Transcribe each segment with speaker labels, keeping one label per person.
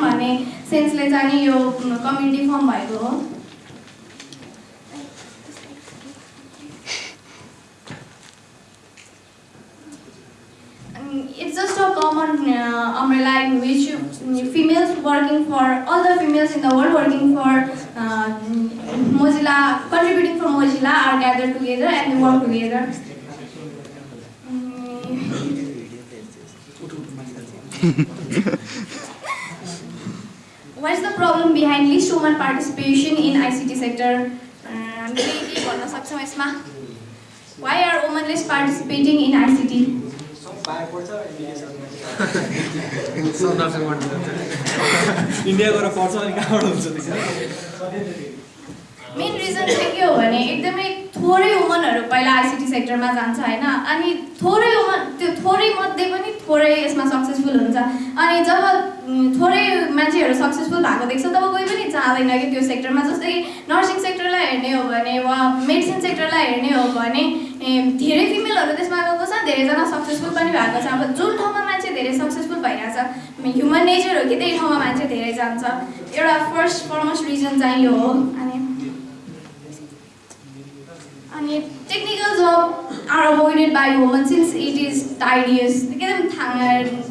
Speaker 1: भन्ने सेन्सले जाने यो कम्युनिटी फर्म भएको हो। It's just a common अमेला females working for all the females in the world working for Mozilla contributing for Mozilla are gather together and work together what is the problem behind least women participation in ICT sector? हामीले के भन्न सक्छौँ यसमा Why are women less participating in ICT?
Speaker 2: India गएर पढ्छ अनि कहाँबाट हुन्छ त्यसरी
Speaker 1: मेन रिजन चाहिँ के हो भने एकदमै थोरै वुमनहरू पहिला आइसिटी सेक्टरमा जान्छ होइन? अनि थोरै वुमन त्यो थोरै मध्ये पनि थोरै यसमा सक्सेसफुल हुन्छ। अनि जब थोरै मान्छेहरू सक्सेसफुल भएको देख्छ तब कोही पनि चाहँदैन कि त्यो सेक्टरमा जस्तै नर्सिङ सेक्टरलाई हेर्ने हो भने वा मेडिसिन सेक्टरलाई हेर्ने हो भने धेरै फिमेलहरू त्यसमा गएको छ धेरैजना सक्सेसफुल पनि भएको छ। अब जुन ठाउँमा मान्छे धेरै सक्सेसफुल भइरहेछ ह्युमन नेचर हो कि त्यही ठाउँमा मान्छे धेरै जान्छ। एउटा फर्स्ट फर्मोस्ट रिजन चाहिँ यो हो। अनि अनि technical job are avoided by woman since it is tedious एकदम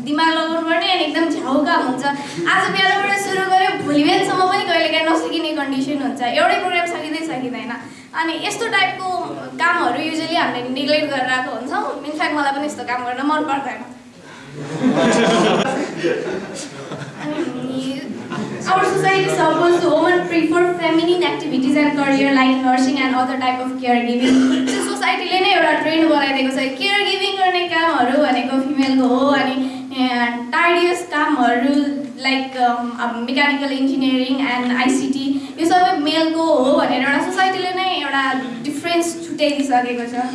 Speaker 1: दिमाग लगाउनु पर्ने अनि एकदम झ्याउका हुन्छ आज बिहानबाट सुरु गऱ्यो भोलि बिहानसम्म पनि कहिलेकाहीँ नसकिने कन्डिसन हुन्छ एउटै प्रोग्राम सकिँदै सकिँदैन अनि यस्तो टाइपको कामहरू युजली हामीले नेग्लेक्ट गरेर आएको हुन्छौँ इनफ्याक्ट मलाई पनि यस्तो काम गर्न मन पर्दैन Our society supposed women prefer feminine activities and career like nursing and other type of caregiving. त्यो सोसाइटीले नै एउटा ट्रेन्ड बनाइदिएको छ केयर गिभिङ गर्ने कामहरू भनेको फिमेलको हो अनि टाइडियस कामहरू like mechanical engineering and ICT यो सबै मेलको हो भनेर एउटा सोसाइटीले नै एउटा डिफ्रेन्स छुट्याइदिइसकेको छ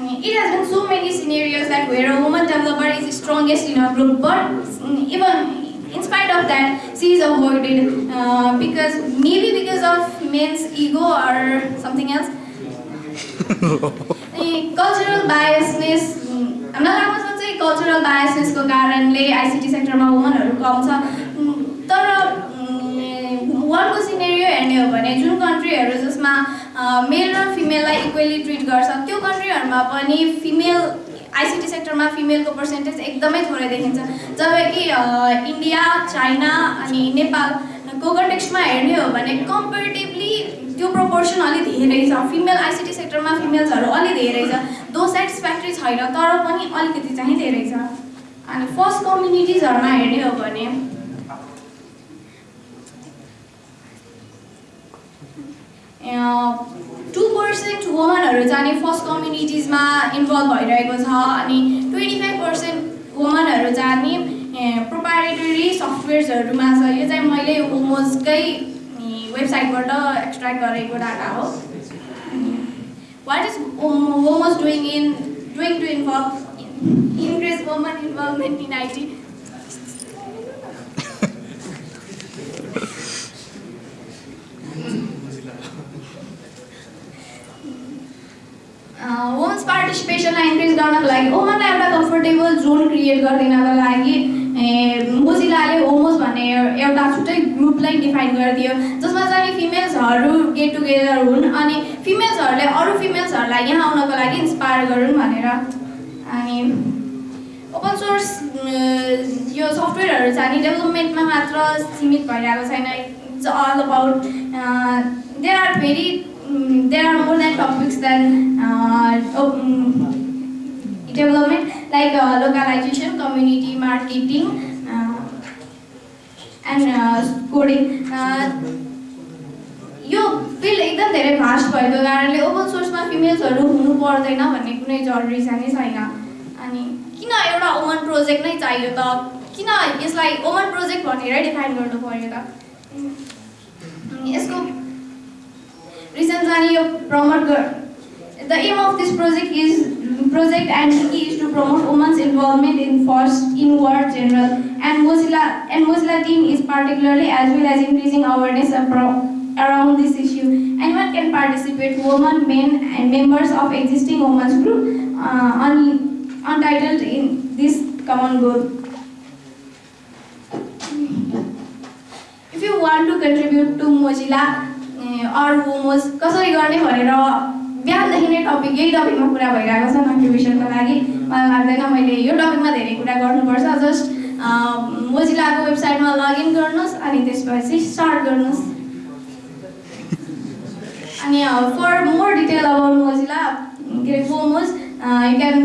Speaker 1: it has been so many scenarios that where a woman developer is strongest in a group, but mm, even in spite of that, she is avoided uh, because maybe because of men's ego or something else. अनि cultural biasness हामीलाई लाग्न सक्छ कि cultural बायसनेसको कारणले ICT सेक्टरमा वुमनहरू कम छ उम्, तर वर्ल्डको सिनेरियो हेर्ने हो भने जुन कन्ट्रीहरू जसमा मेल र फिमेललाई इक्वेली ट्रिट गर्छ त्यो कन्ट्रीहरूमा पनि फिमेल आइसिटी सेक्टरमा फिमेलको पर्सेन्टेज एकदमै थोरै देखिन्छ। जब कि अ, इन्डिया चाइना अनि नेपालको कन्टेक्स्टमा हेर्ने हो भने कम्पेरिटिभली त्यो प्रपोर्सन अलि धेरै छ। फिमेल आइसिटी सेक्टरमा फिमेल्सहरू अलि धेरै छ। दो सेटिस्फ्याक्ट्री छैन तर पनि अलिकति चाहिँ धेरै छ। अनि फर्स्ट कम्युनिटिजहरूमा हेर्ने हो भने टु पर्सेन्ट वुमनहरू चाहिँ फर्स्ट कम्युनिटिजमा इन्भल्भ भइरहेको छ अनि ट्वेन्टी फाइभ पर्सेन्ट वुमनहरू चाहिँ प्रोपारेटरी सफ्टवेयर्सहरूमा छ। यो चाहिँ मैले होमोजकै वेबसाइटबाट एक्सट्र्याक्ट गरेको डाटा हो। What is WoMoz doing in doing to involve increase woman involvement in IT women's पार्टिसिपेसनलाई increase गर्नको लागि वुमनलाई एउटा कम्फर्टेबल जोन क्रिएट गरिदिनको लागि मोजिलाले होमोस भन्ने एउटा छुट्टै ग्रुपलाई डिफाइन गरिदियो जसमा चाहिँ फिमेल्सहरू गेट टुगेदर हुन् अनि फिमेल्सहरूले अरू फिमेल्सहरूलाई यहाँ आउनको लागि इन्सपायर गरून् भनेर अनि ओपन सोर्स यो सफ्टवेयरहरू चाहिँ नि डेभलपमेन्टमा मात्र सीमित भइरहेको छैन। It's all about there are very there are more than topics than development like localisation community marketing and coding यो फिल्ड एकदम धेरै भास्ट भएको कारणले ओपन सोर्समा फिमेल्सहरू हुनु पर्दैन भन्ने कुनै जरुरी चाहिँ छैन। अनि किन एउटा वुमन प्रोजेक्ट नै चाहियो त? किन यसलाई वुमन प्रोजेक्ट भनेरै डिफाइन गर्नु पर्यो त? यसको रिजन चाहिँ यो promote The aim of this project is project and is to promote women's involvement in force in war general and Mozilla and Mozilla team is particularly as well as increasing awareness around this issue. Anyone can participate, women, men and members of existing women's group uh, un untitled in this common goal. If you want to contribute to Mozilla uh, or WOMOS, कसरी गर्ने भनेर बिहानदेखि नै topic यही टपिकमा कुरा भइरहेको छ कन्ट्रिब्युसनको लागि। मलाई लाग्दैन मैले यो टपिकमा धेरै कुरा गर्नुपर्छ। जस्ट मोजिलाको वेबसाइटमा लगइन गर्नुहोस् अनि त्यसपछि स्टार्ट गर्नुहोस्। अनि for more detail about Mozilla के are WoMoz you can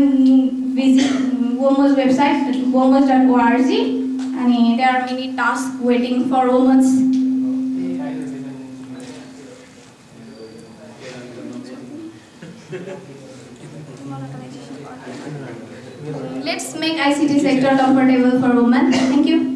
Speaker 1: visit WoMoz website WoMoz dot ORG अनि they are many task waiting for women's Let's make ICT sector comfortable for women. Thank you.